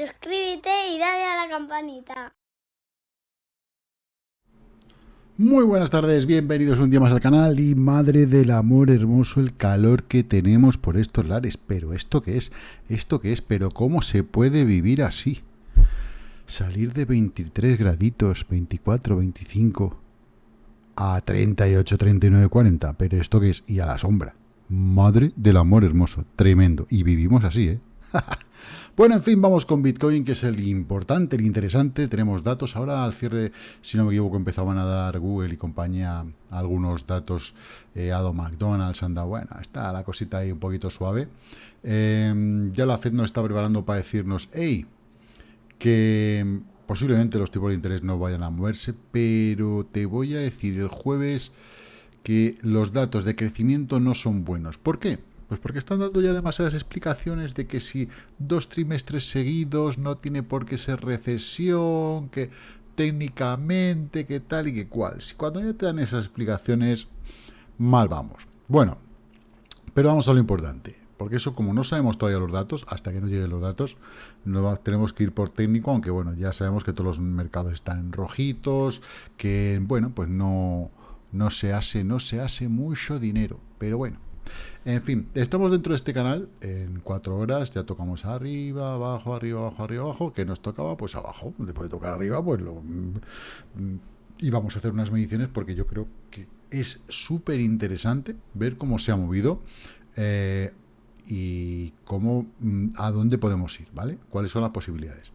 suscríbete y dale a la campanita. Muy buenas tardes, bienvenidos un día más al canal y madre del amor hermoso el calor que tenemos por estos lares. Pero ¿esto qué es? ¿Esto qué es? ¿Pero cómo se puede vivir así? Salir de 23 graditos, 24, 25 a 38, 39, 40. ¿Pero esto qué es? Y a la sombra. Madre del amor hermoso, tremendo. Y vivimos así, ¿eh? Bueno, en fin, vamos con Bitcoin, que es el importante, el interesante. Tenemos datos. Ahora al cierre, si no me equivoco, empezaban a dar Google y compañía algunos datos. Eh, McDonald's anda, bueno, está la cosita ahí un poquito suave. Em, ya la Fed nos está preparando para decirnos, hey, que posiblemente los tipos de interés no vayan a moverse, pero te voy a decir el jueves que los datos de crecimiento no son buenos. ¿Por qué? Pues porque están dando ya demasiadas explicaciones de que si dos trimestres seguidos no tiene por qué ser recesión, que técnicamente, que tal y que cual. Si cuando ya te dan esas explicaciones, mal vamos. Bueno, pero vamos a lo importante. Porque eso, como no sabemos todavía los datos, hasta que no lleguen los datos, tenemos que ir por técnico, aunque bueno, ya sabemos que todos los mercados están rojitos, que bueno, pues no, no se hace, no se hace mucho dinero. Pero bueno, en fin, estamos dentro de este canal en cuatro horas, ya tocamos arriba, abajo, arriba, abajo, arriba, abajo, que nos tocaba pues abajo, después de tocar arriba, pues lo... Mm, y vamos a hacer unas mediciones porque yo creo que es súper interesante ver cómo se ha movido eh, y cómo, mm, a dónde podemos ir, ¿vale? ¿Cuáles son las posibilidades?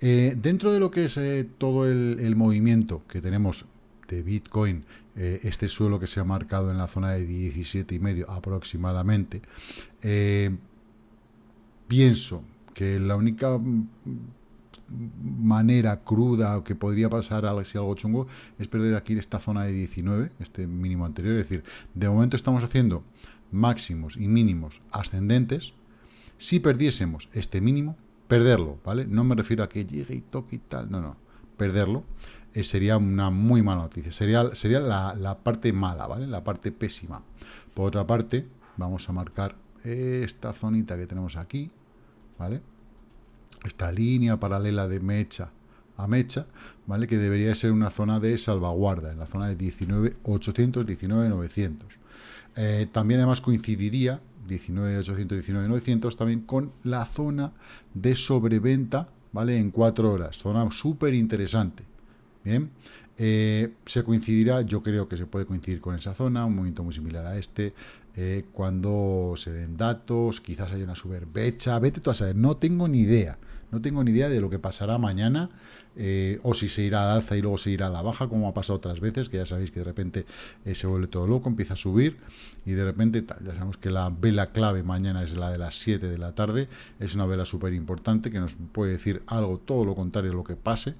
Eh, dentro de lo que es eh, todo el movimiento que tenemos de Bitcoin, eh, este suelo que se ha marcado en la zona de 17,5 aproximadamente, eh, pienso que la única manera cruda que podría pasar si algo chungo es perder aquí esta zona de 19, este mínimo anterior, es decir, de momento estamos haciendo máximos y mínimos ascendentes, si perdiésemos este mínimo, perderlo, ¿vale? No me refiero a que llegue y toque y tal, no, no, perderlo, eh, sería una muy mala noticia. Sería, sería la, parte mala, ¿vale? La parte pésima. Por otra parte, vamos a marcar esta zonita que tenemos aquí, ¿vale? Esta línea paralela de mecha a mecha, ¿vale? Que debería ser una zona de salvaguarda, en la zona de 19.800, 19.900. Eh, también además coincidiría 19.800, 19.900 también con la zona de sobreventa, ¿vale? En cuatro horas. Zona súper interesante. Bien, eh, se coincidirá, yo creo que se puede coincidir con esa zona, un movimiento muy similar a este, eh, cuando se den datos, quizás haya una superbecha, vete tú a saber, no tengo ni idea, no tengo ni idea de lo que pasará mañana, eh, o si se irá al alza y luego se irá a la baja, como ha pasado otras veces, que ya sabéis que de repente se vuelve todo loco, empieza a subir, y de repente, ya sabemos que la vela clave mañana es la de las 7 de la tarde, es una vela súper importante que nos puede decir algo, todo lo contrario a lo que pase,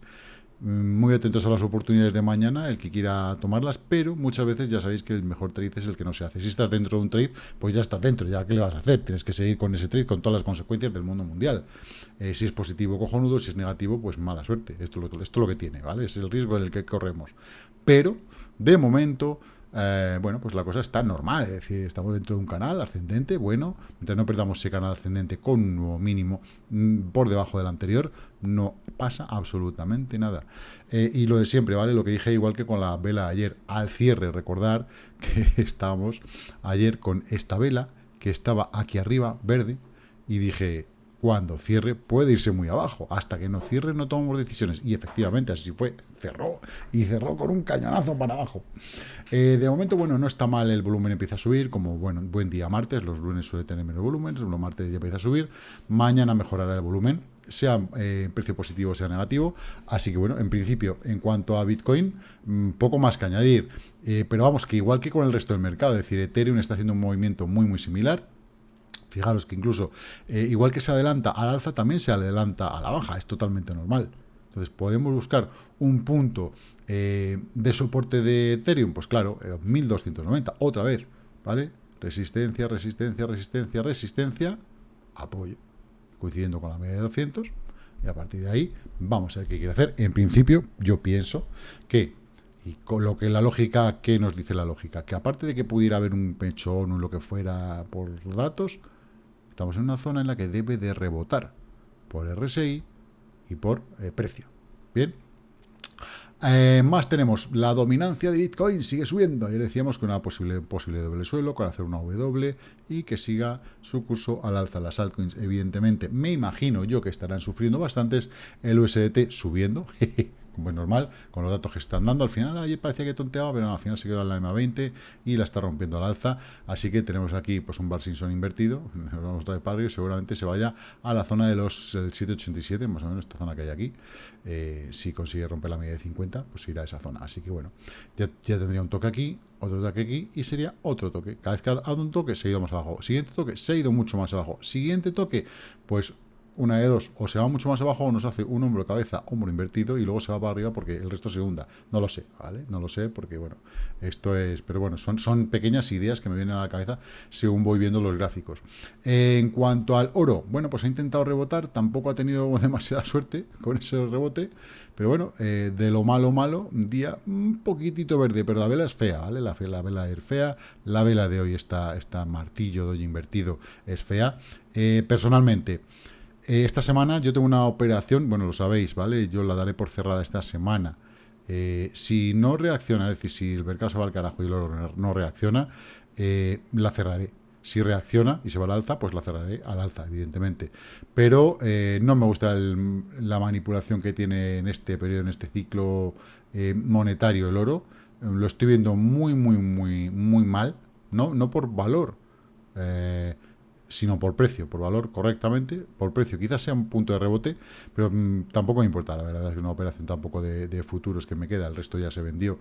muy atentos a las oportunidades de mañana, el que quiera tomarlas, pero muchas veces ya sabéis que el mejor trade es el que no se hace. Si estás dentro de un trade, pues ya estás dentro, ya qué le vas a hacer, tienes que seguir con ese trade con todas las consecuencias del mundo mundial. Eh, si es positivo, cojonudo, si es negativo, pues mala suerte. Esto, esto es lo que tiene, ¿vale? Es el riesgo en el que corremos. Pero, de momento, eh, bueno, pues la cosa está normal, es decir, estamos dentro de un canal ascendente, bueno, mientras no perdamos ese canal ascendente con un nuevo mínimo mm, por debajo del anterior, no pasa absolutamente nada. Eh, y lo de siempre, ¿vale? Lo que dije igual que con la vela ayer, al cierre, recordar que estábamos ayer con esta vela que estaba aquí arriba, verde, y dije, cuando cierre puede irse muy abajo. Hasta que no cierre no tomamos decisiones. Y efectivamente, así fue. Cerró. Y cerró con un cañonazo para abajo. Eh, de momento, bueno, no está mal. El volumen empieza a subir. Como, bueno, buen día martes. Los lunes suele tener menos volumen. Los martes ya empieza a subir. Mañana mejorará el volumen. Sea eh, precio positivo, sea negativo. Así que, bueno, en principio, en cuanto a Bitcoin, mm, poco más que añadir. Eh, pero vamos, que igual que con el resto del mercado. Es decir, Ethereum está haciendo un movimiento muy, muy similar Fijaros que incluso, eh, igual que se adelanta al alza, también se adelanta a la baja, es totalmente normal. Entonces, ¿podemos buscar un punto eh, de soporte de Ethereum? Pues claro, 1290, eh, otra vez, ¿vale? Resistencia, resistencia, resistencia, resistencia, apoyo, coincidiendo con la media de 200, y a partir de ahí vamos a ver qué quiere hacer. En principio, yo pienso que, y con lo que la lógica, ¿qué nos dice la lógica? Que aparte de que pudiera haber un pechón o lo que fuera por datos, Estamos en una zona en la que debe de rebotar por RSI, y por eh, precio. Bien. Eh, más tenemos la dominancia de Bitcoin sigue subiendo. Ayer decíamos que una posible, posible doble suelo con hacer una W y que siga su curso al alza. Las altcoins, evidentemente, me imagino yo que estarán sufriendo bastantes. El USDT subiendo. como es normal, con los datos que están dando. Al final, ayer parecía que tonteaba, pero al final se quedó en la M20 y la está rompiendo al alza. Así que tenemos aquí pues un Bar Simpson invertido. Nos vamos a traer y seguramente se vaya a la zona de los 787, más o menos esta zona que hay aquí. Eh, si consigue romper la media de 50, pues irá a esa zona. Así que bueno, ya, tendría un toque aquí, otro toque aquí y sería otro toque. Cada vez que ha dado un toque se ha ido más abajo. Siguiente toque se ha ido mucho más abajo. Siguiente toque, pues una de dos, o se va mucho más abajo o nos hace un hombro, cabeza, hombro invertido y luego se va para arriba porque el resto se hunda. No lo sé, ¿vale? No lo sé porque, bueno, esto es... Pero bueno, son, son pequeñas ideas que me vienen a la cabeza según voy viendo los gráficos. en cuanto al oro, bueno, pues ha intentado rebotar, tampoco ha tenido demasiada suerte con ese rebote, pero bueno, eh, de lo malo malo, día un poquitito verde, pero la vela es fea, ¿vale? La, la vela es fea, la vela de hoy está, está martillo de hoy invertido, es fea. Eh, personalmente... Eh, esta semana yo tengo una operación, bueno, lo sabéis, ¿vale? Yo la daré por cerrada esta semana. Eh, si no reacciona, es decir, si el mercado se va al carajo y el oro no reacciona, eh, la cerraré. Si reacciona y se va al alza, pues la cerraré al alza, evidentemente. Pero no me gusta la manipulación que tiene en este periodo, en este ciclo monetario el oro. Lo estoy viendo muy, muy, muy, muy mal. No, no por valor sino por precio, por valor correctamente, por precio. Quizás sea un punto de rebote, pero mm, tampoco me importa, la verdad es que una operación tampoco de, futuros que me queda, el resto ya se vendió.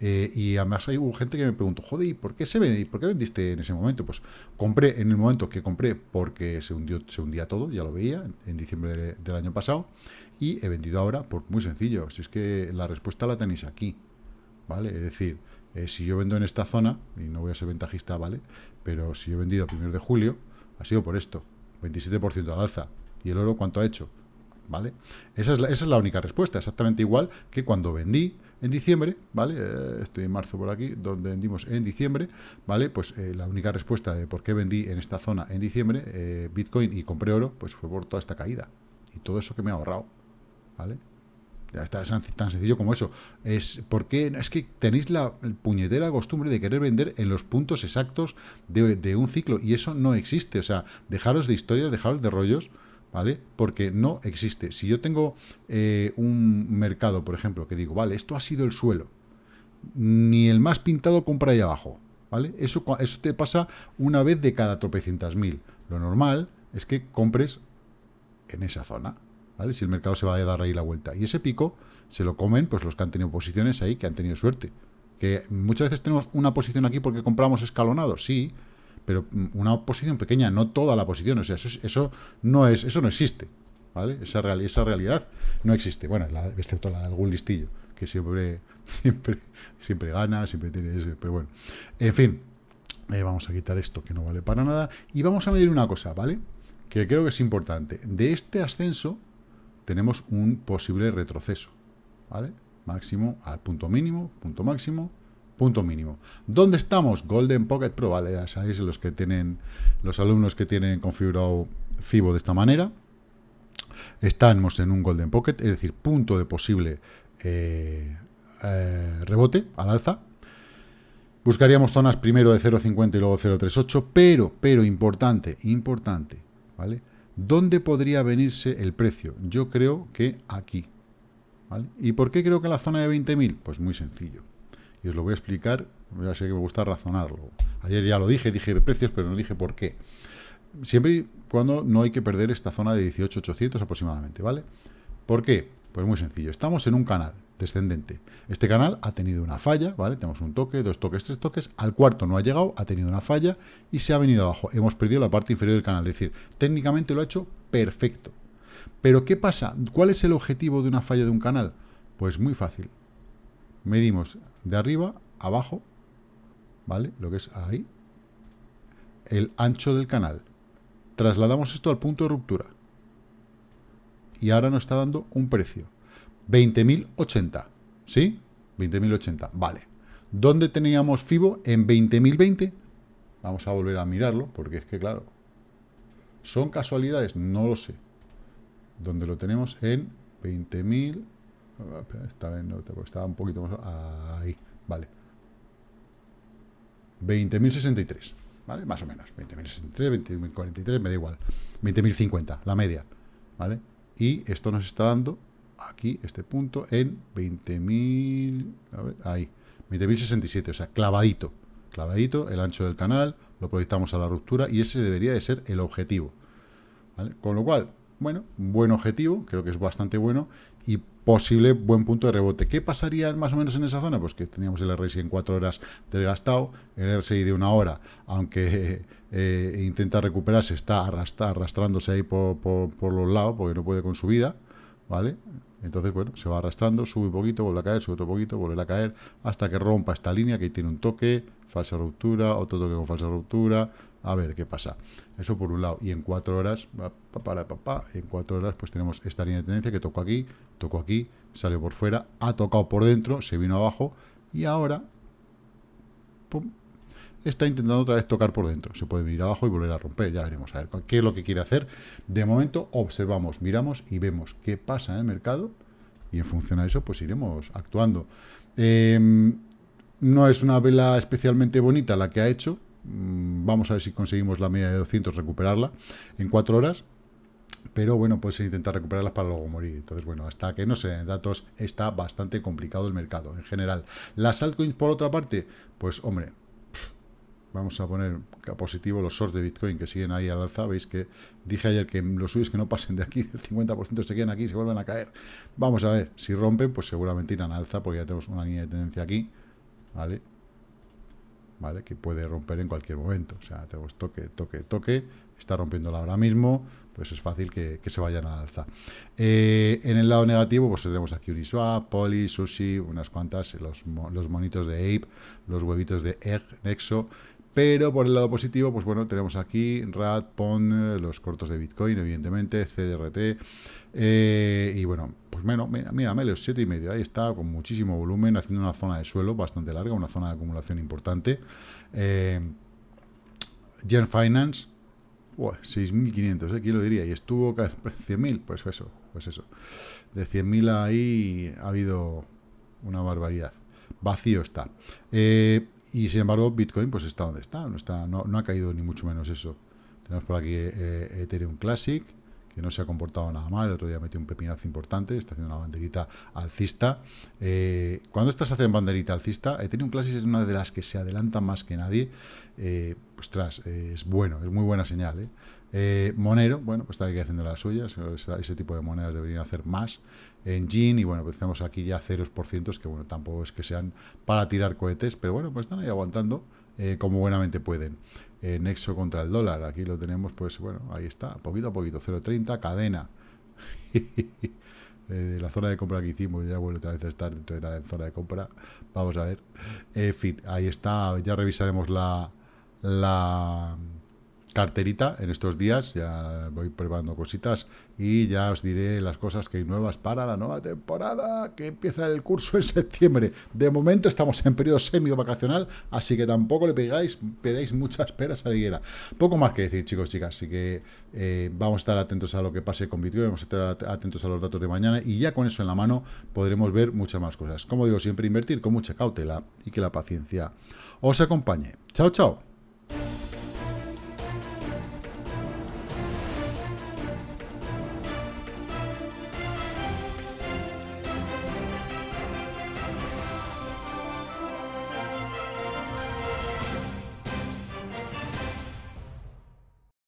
Eh, y además hay gente que me preguntó, joder, ¿y por qué, se vende, por qué vendiste en ese momento? Pues compré en el momento que compré porque se, hundió, se hundía todo, ya lo veía, en, diciembre del año pasado, y he vendido ahora por muy sencillo, si es que la respuesta la tenéis aquí, ¿vale? Es decir, eh, si yo vendo en esta zona, y no voy a ser ventajista, ¿vale? Pero si yo he vendido a primeros de julio, ha sido por esto, 27% al alza. ¿Y el oro cuánto ha hecho? ¿Vale? Esa es, la, es la única respuesta, exactamente igual que cuando vendí en diciembre, ¿vale? Eh, estoy en marzo por aquí, donde vendimos en diciembre, ¿vale? Pues eh, la única respuesta de por qué vendí en esta zona en diciembre eh, Bitcoin y compré oro, pues fue por toda esta caída. Y todo eso que me ha ahorrado, ¿vale? Está tan sencillo como eso. Es porque es que tenéis la puñetera costumbre de querer vender en los puntos exactos de, un ciclo y eso no existe. O sea, dejaros de historias, dejaros de rollos, ¿vale? Porque no existe. Si yo tengo eh, un mercado, por ejemplo, que digo, vale, esto ha sido el suelo, ni el más pintado compra ahí abajo, ¿vale? Eso, eso te pasa una vez de cada tropecientas mil. Lo normal es que compres en esa zona. Si el mercado se va a dar ahí la vuelta. Y ese pico se lo comen pues los que han tenido posiciones ahí, que han tenido suerte. Que muchas veces tenemos una posición aquí porque compramos escalonado, sí, pero una posición pequeña, no toda la posición. O sea, eso, eso no es, eso no existe. ¿Vale? Esa, esa realidad no existe. Bueno, excepto la de algún listillo, que siempre, siempre, siempre gana, siempre tiene ese, pero bueno. En fin, eh, vamos a quitar esto que no vale para nada. Y vamos a medir una cosa, ¿vale? Que creo que es importante. De este ascenso, tenemos un posible retroceso, ¿vale? Máximo al punto mínimo, punto máximo, punto mínimo. ¿Dónde estamos? Golden Pocket Pro, ¿vale? Ya sabéis los que tienen, los alumnos que tienen configurado FIBO de esta manera. Estamos en un Golden Pocket, es decir, punto de posible eh, eh, rebote al alza. Buscaríamos zonas primero de 0.50 y luego 0.38, pero, pero importante, importante, ¿vale? ¿Dónde podría venirse el precio? Yo creo que aquí. ¿Y por qué creo que la zona de 20.000? Pues muy sencillo. Y os lo voy a explicar, ya sé que me gusta razonarlo. Ayer ya lo dije, dije precios, pero no dije por qué. Siempre y cuando no hay que perder esta zona de 18.800 aproximadamente, ¿vale? ¿Por qué? Pues muy sencillo. Estamos en un canal descendente. Este canal ha tenido una falla, ¿vale? Tenemos un toque, dos toques, tres toques. Al cuarto no ha llegado, ha tenido una falla y se ha venido abajo. Hemos perdido la parte inferior del canal. Es decir, técnicamente lo ha hecho perfecto. Pero ¿qué pasa? ¿Cuál es el objetivo de una falla de un canal? Pues muy fácil. Medimos de arriba, abajo, ¿vale? Lo que es ahí. El ancho del canal. Trasladamos esto al punto de ruptura. Y ahora nos está dando un precio. 20.080, ¿sí? 20.080, vale. ¿Dónde teníamos FIBO? En 20.020. Vamos a volver a mirarlo, porque es que, claro, ¿son casualidades? No lo sé. ¿Dónde lo tenemos en 20.000, estaba, estaba un poquito más, ahí, vale. 20.063, ¿vale? Más o menos, 20.063, 20.043, me da igual. 20.050, la media, ¿vale? Y esto nos está dando aquí, este punto, en 20.000, a ver, ahí, 20.067, o sea, clavadito, clavadito, el ancho del canal, lo proyectamos a la ruptura y ese debería de ser el objetivo. Con lo cual, bueno, buen objetivo, creo que es bastante bueno y posible buen punto de rebote. ¿Qué pasaría más o menos en esa zona? Pues que teníamos el RSI en 4 horas desgastado, el RSI de una hora, aunque eh, intenta recuperarse, está arrastrándose ahí por, por los lados porque no puede con su vida, ¿vale? Entonces, bueno, se va arrastrando, sube un poquito, vuelve a caer, sube otro poquito, vuelve a caer, hasta que rompa esta línea, que tiene un toque, falsa ruptura, otro toque con falsa ruptura, a ver qué pasa. Eso por un lado. Y en cuatro horas, para, papá, en cuatro horas, pues tenemos esta línea de tendencia que tocó aquí, tocó aquí, salió por fuera, ha tocado por dentro, se vino abajo, y ahora, pum, está intentando otra vez tocar por dentro. Se puede venir abajo y volver a romper, ya veremos a ver qué es lo que quiere hacer. De momento observamos, miramos y vemos qué pasa en el mercado y en función a eso pues iremos actuando. Em, no es una vela especialmente bonita la que ha hecho. Mm, vamos a ver si conseguimos la media de 200 recuperarla en cuatro horas. Pero bueno, puedes intentar recuperarlas para luego morir. Entonces, bueno, hasta que no se den datos, está bastante complicado el mercado en general. Las altcoins, por otra parte, pues hombre, vamos a poner positivo los shorts de Bitcoin que siguen ahí al alza. Veis que dije ayer que los suyos que no pasen de aquí, el 50% se quedan aquí se vuelven a caer. Vamos a ver, si rompen, pues seguramente irán al alza porque ya tenemos una línea de tendencia aquí, ¿vale? ¿Vale? Que puede romper en cualquier momento. O sea, tenemos toque, toque, toque. Está rompiéndola ahora mismo, pues es fácil que, se vayan al alza. Eh, en el lado negativo, pues tenemos aquí Uniswap, Poly, Sushi, unas cuantas, los, los monitos de Ape, los huevitos de Egg, Nexo, pero por el lado positivo, pues bueno, tenemos aquí RAD, PON, los cortos de Bitcoin, evidentemente, CDRT, eh, y bueno, pues menos, mira, mira, los 7,5, ahí está, con muchísimo volumen, haciendo una zona de suelo bastante larga, una zona de acumulación importante. Eh, Gen Finance, 6.500, ¿eh? ¿quién lo diría? Y estuvo 100.000, pues eso, pues eso. De 100.000 ahí ha habido una barbaridad. Vacío está. Eh, y sin embargo, Bitcoin pues está donde está, no, está, no, ha caído ni mucho menos eso. Tenemos por aquí eh, Ethereum Classic, que no se ha comportado nada mal, el otro día metió un pepinazo importante, está haciendo una banderita alcista. Eh, cuando estas hacen banderita alcista, Ethereum Classic es una de las que se adelanta más que nadie, eh, pues tras, es bueno, es muy buena señal. ¿eh? Eh, Monero, bueno, pues está aquí haciendo las suyas, ese tipo de monedas deberían hacer más. En Gin, y bueno, pues tenemos aquí ya ceros por cientos, que bueno, tampoco es que sean para tirar cohetes, pero bueno, pues están ahí aguantando como buenamente pueden. Nexo contra el dólar, aquí lo tenemos, pues bueno, ahí está, poquito a poquito, 0.30, cadena. la zona de compra que hicimos ya vuelve otra vez a estar dentro de la zona de compra. Vamos a ver. En fin, ahí está, ya revisaremos la... la carterita en estos días, ya voy probando cositas y ya os diré las cosas que hay nuevas para la nueva temporada que empieza el curso en septiembre. De momento estamos en periodo semi-vacacional, así que tampoco le pegáis, pedáis muchas peras a la higuera. Poco más que decir, chicos, chicas, así que eh, vamos a estar atentos a lo que pase con Bitcoin, vamos a estar atentos a los datos de mañana y ya con eso en la mano podremos ver muchas más cosas. Como digo, siempre invertir con mucha cautela y que la paciencia os acompañe. Chao, chao.